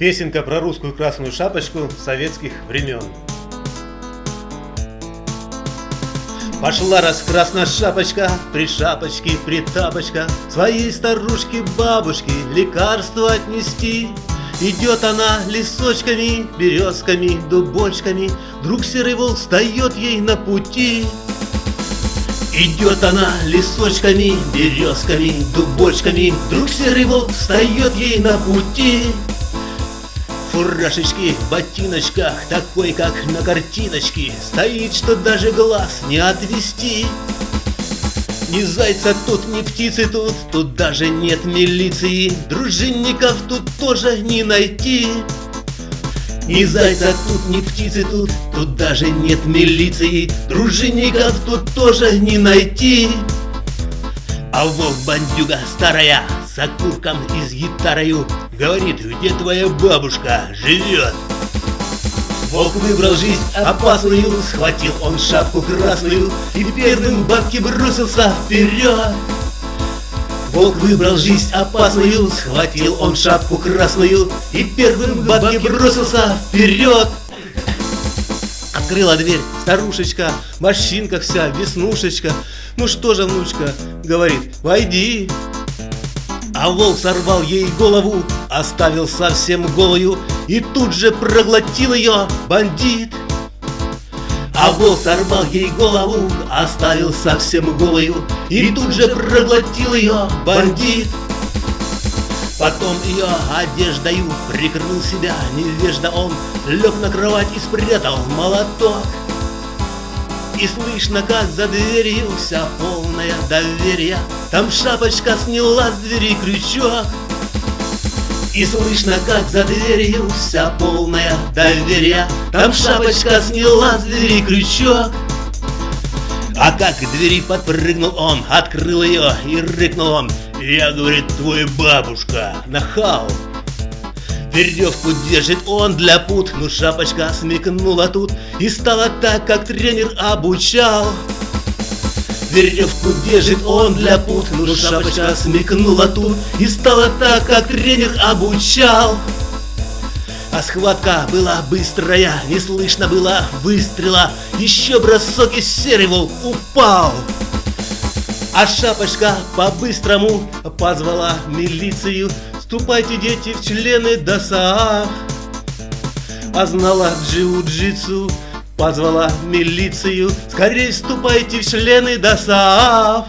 Песенка про русскую красную шапочку советских времен. Пошла раз красная шапочка, при шапочке, при тапочка, Своей старушке бабушке лекарство отнести. Идет она лесочками, березками, дубочками, Вдруг серый волк встает ей на пути. Идет она лесочками, березками, дубочками, Вдруг серый волк встает ей на пути фуражечке, ботиночках, такой, как на картиночке, Стоит, что даже глаз не отвести. Ни зайца тут, ни птицы тут, тут даже нет милиции, Дружинников тут тоже не найти. Ни зайца тут, ни птицы тут, тут даже нет милиции, Дружинников тут тоже не найти. А вов бандюга старая, с окурком и с гитарою Говорит, где твоя бабушка живет? Волк выбрал жизнь опасную, схватил он шапку красную И первым бабке бросился вперед. Волк выбрал жизнь опасную, схватил он шапку красную И первым бабке бросился вперед. Открыла дверь старушечка, морщинка вся, веснушечка. Ну что же, внучка, говорит, войди. А волк сорвал ей голову, оставил совсем голую И тут же проглотил ее бандит. А волк сорвал ей голову, оставил совсем голую И тут же проглотил ее бандит. Потом ее одеждою прикрыл себя невежда он Лег на кровать и спрятал молоток и слышно, как за дверью вся полная доверия. Там шапочка сняла с двери крючок И слышно, как за дверью вся полная доверия. Там шапочка сняла с двери крючок а как к двери подпрыгнул он, открыл ее и рыкнул он. Я, говорит, твой бабушка, нахал Веревку держит он для пут, но шапочка смекнула тут И стала так, как тренер обучал. Веревку держит он для пут, но шапочка смекнула тут И стала так, как тренер обучал. А схватка была быстрая, не слышно было выстрела. Еще бросок и серый волк упал. А шапочка по-быстрому позвала милицию Ступайте, дети, в члены ДОСААФ А знала джиу-джитсу, позвала милицию. Скорей вступайте в члены ДОСААФ